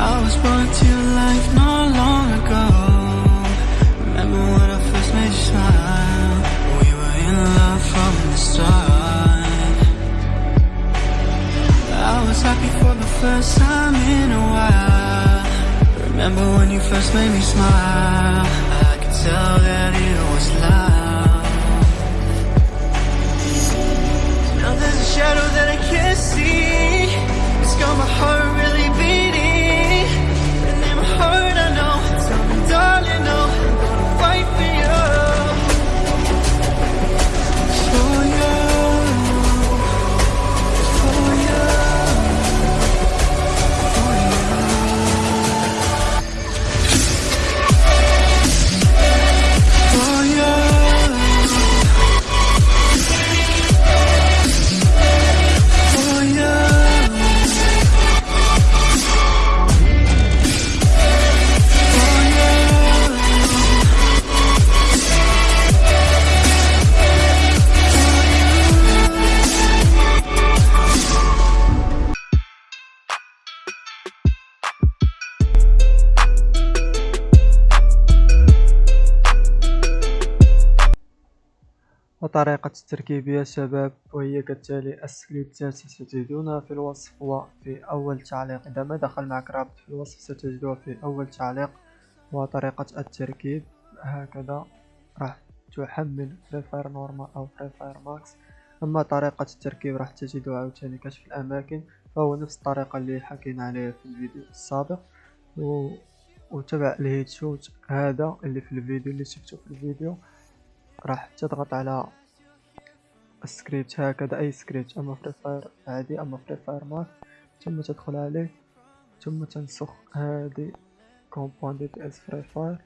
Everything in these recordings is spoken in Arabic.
I was brought to life not long ago. Remember when I first made you smile? We were in love from the start. I was happy for the first time in a while. Remember when you first made me smile? I could tell that وطريقة التركيب يا شباب وهي كالتالي السكريبتات ستجدونها في الوصف وفي أول تعليق. إذا ما دخل معك رابط في الوصف ستجدوها في أول تعليق. وطريقة التركيب هكذا راح تحمل Free Fire normal أو Free Fire Max أما طريقة التركيب راح تجدوها عاوتاني كشف الأماكن. فهو نفس الطريقة اللي حكينا عليها في الفيديو السابق. و... وتبع ال headshot هذا اللي في الفيديو اللي شفتو في الفيديو. راح تضغط على السكريبت هكذا أي سكريبت أما Free Fire عادي أما Free Fire Max ثم تدخل عليه ثم تنسخ هذه com.dts Free Fire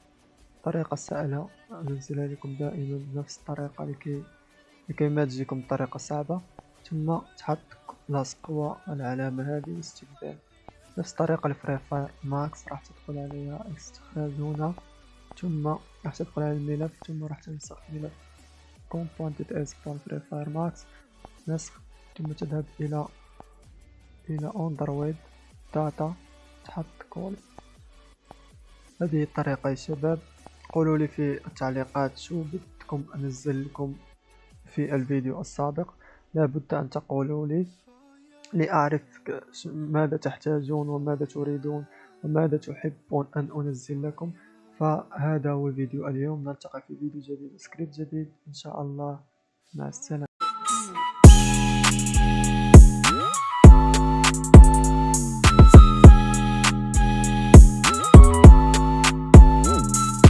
طريقة سهلة انزلها لكم دائما بنفس الطريقة لكي لكي ما تجيكم الطريقة صعبة. ثم تحط لصق والعلامة هذه واستخدام نفس الطريقة ال Free Fire Max راح تدخل عليها استخراج هنا. ثم راح تدخل على الملف ثم راح تنسخ ملف. component as from free fire max نسخ. ثم تذهب إلى إلى android data تحط كول هذه الطريقة يا شباب. قولوا لي في التعليقات شو بدكم أنزل لكم في الفيديو السابق. لابد أن تقولوا لي لأعرف ماذا تحتاجون وماذا تريدون وماذا تحبون أن أنزل لكم. فهذا هو فيديو اليوم. نلتقي في فيديو جديد سكريبت جديد. إن شاء الله. مع السلامة.